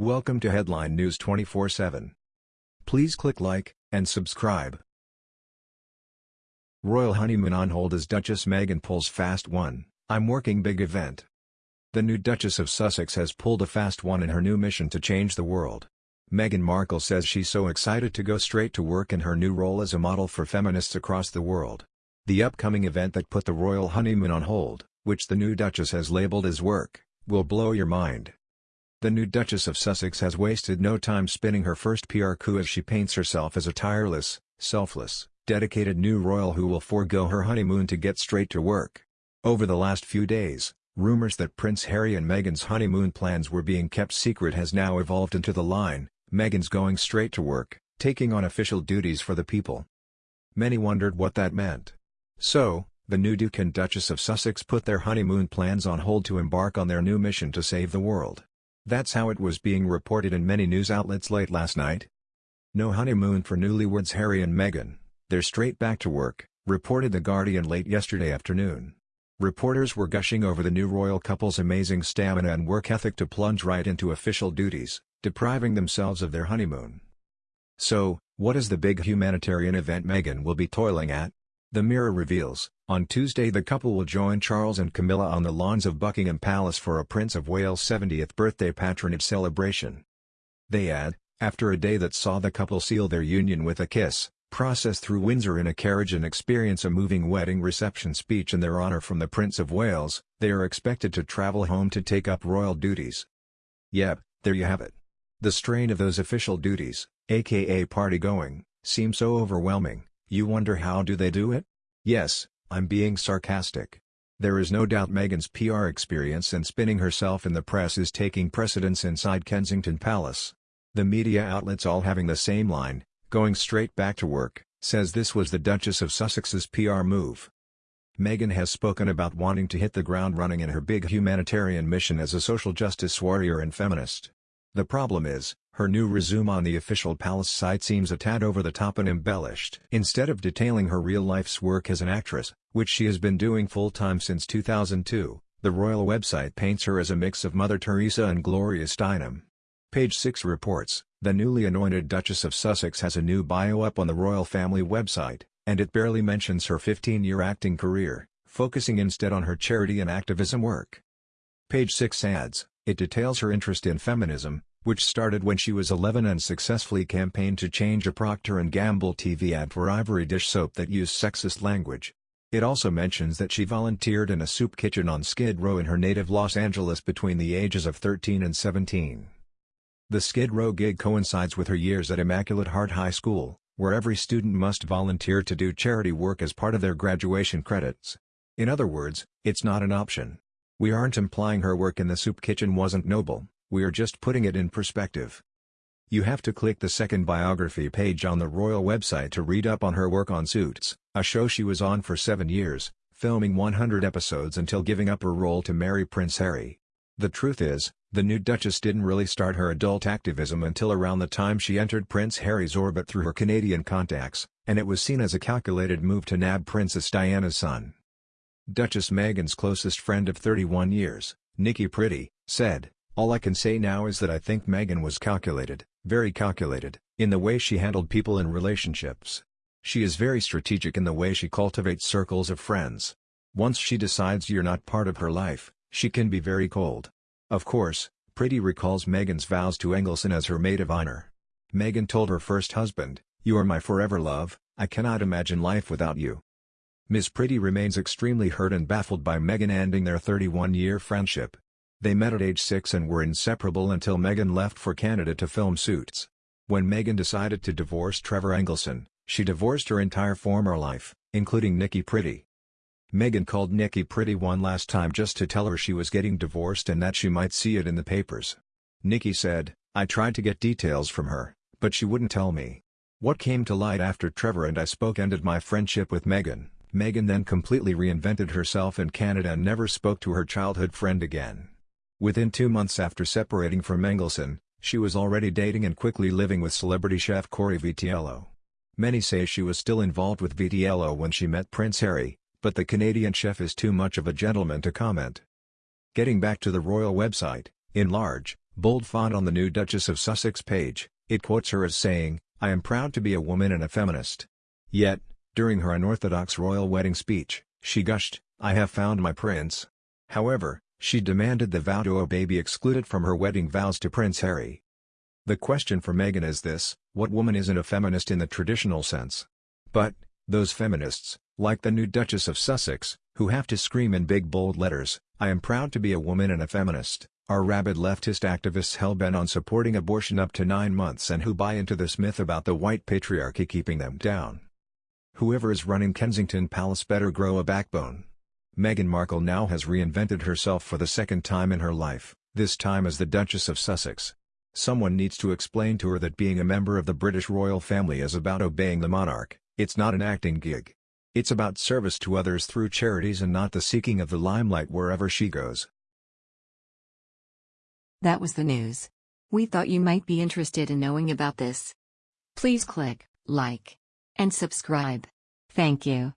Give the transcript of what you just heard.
Welcome to Headline News 24/7. Please click like and subscribe. Royal honeymoon on hold as Duchess Meghan pulls fast one, I'm working big event. The new Duchess of Sussex has pulled a fast one in her new mission to change the world. Meghan Markle says she's so excited to go straight to work in her new role as a model for feminists across the world. The upcoming event that put the royal honeymoon on hold, which the new Duchess has labeled as work, will blow your mind. The new Duchess of Sussex has wasted no time spinning her first PR coup as she paints herself as a tireless, selfless, dedicated new royal who will forego her honeymoon to get straight to work. Over the last few days, rumors that Prince Harry and Meghan's honeymoon plans were being kept secret has now evolved into the line, Meghan's going straight to work, taking on official duties for the people. Many wondered what that meant. So, the new Duke and Duchess of Sussex put their honeymoon plans on hold to embark on their new mission to save the world. That's how it was being reported in many news outlets late last night. No honeymoon for newlyweds Harry and Meghan, they're straight back to work, reported The Guardian late yesterday afternoon. Reporters were gushing over the new royal couple's amazing stamina and work ethic to plunge right into official duties, depriving themselves of their honeymoon. So, what is the big humanitarian event Meghan will be toiling at? The Mirror reveals, on Tuesday the couple will join Charles and Camilla on the lawns of Buckingham Palace for a Prince of Wales' 70th birthday patronage celebration. They add, after a day that saw the couple seal their union with a kiss, process through Windsor in a carriage and experience a moving wedding reception speech in their honor from the Prince of Wales, they are expected to travel home to take up royal duties. Yep, there you have it. The strain of those official duties, aka party-going, seems so overwhelming, you wonder how do they do it? Yes, I'm being sarcastic. There is no doubt Meghan's PR experience and spinning herself in the press is taking precedence inside Kensington Palace. The media outlets all having the same line, going straight back to work, says this was the Duchess of Sussex's PR move. Meghan has spoken about wanting to hit the ground running in her big humanitarian mission as a social justice warrior and feminist. The problem is, her new resume on the official palace site seems a tad over the top and embellished. Instead of detailing her real-life's work as an actress, which she has been doing full-time since 2002, the royal website paints her as a mix of Mother Teresa and Gloria Steinem. Page 6 reports, the newly anointed Duchess of Sussex has a new bio up on the royal family website, and it barely mentions her 15-year acting career, focusing instead on her charity and activism work. Page 6 adds, it details her interest in feminism, which started when she was 11 and successfully campaigned to change a Procter & Gamble TV ad for Ivory Dish soap that used sexist language. It also mentions that she volunteered in a soup kitchen on Skid Row in her native Los Angeles between the ages of 13 and 17. The Skid Row gig coincides with her years at Immaculate Heart High School, where every student must volunteer to do charity work as part of their graduation credits. In other words, it's not an option. We aren't implying her work in the soup kitchen wasn't noble. We are just putting it in perspective. You have to click the second biography page on the royal website to read up on her work on Suits, a show she was on for seven years, filming 100 episodes until giving up her role to marry Prince Harry. The truth is, the new Duchess didn't really start her adult activism until around the time she entered Prince Harry's orbit through her Canadian contacts, and it was seen as a calculated move to nab Princess Diana's son. Duchess Meghan's closest friend of 31 years, Nikki Priddy, said, all I can say now is that I think Meghan was calculated, very calculated, in the way she handled people in relationships. She is very strategic in the way she cultivates circles of friends. Once she decides you're not part of her life, she can be very cold. Of course, Priddy recalls Meghan's vows to Engelson as her maid of honor. Meghan told her first husband, You are my forever love, I cannot imagine life without you. Miss Priddy remains extremely hurt and baffled by Meghan ending their 31-year friendship. They met at age 6 and were inseparable until Meghan left for Canada to film Suits. When Meghan decided to divorce Trevor Engelson, she divorced her entire former life, including Nikki Priddy. Meghan called Nikki Priddy one last time just to tell her she was getting divorced and that she might see it in the papers. Nikki said, I tried to get details from her, but she wouldn't tell me. What came to light after Trevor and I spoke ended my friendship with Meghan. Meghan then completely reinvented herself in Canada and never spoke to her childhood friend again. Within two months after separating from Engelson, she was already dating and quickly living with celebrity chef Cory Vitiello. Many say she was still involved with Vitiello when she met Prince Harry, but the Canadian chef is too much of a gentleman to comment. Getting back to the royal website, in large, Bold font on the new Duchess of Sussex page, it quotes her as saying, I am proud to be a woman and a feminist. Yet, during her unorthodox royal wedding speech, she gushed, I have found my prince. However, she demanded the vow to obey be excluded from her wedding vows to Prince Harry. The question for Meghan is this, what woman isn't a feminist in the traditional sense? But, those feminists, like the new Duchess of Sussex, who have to scream in big bold letters, I am proud to be a woman and a feminist, are rabid leftist activists hell-bent on supporting abortion up to nine months and who buy into this myth about the white patriarchy keeping them down. Whoever is running Kensington Palace better grow a backbone. Meghan Markle now has reinvented herself for the second time in her life, this time as the Duchess of Sussex. Someone needs to explain to her that being a member of the British royal family is about obeying the monarch, it's not an acting gig. It's about service to others through charities and not the seeking of the limelight wherever she goes. That was the news. We thought you might be interested in knowing about this. Please click like and subscribe. Thank you.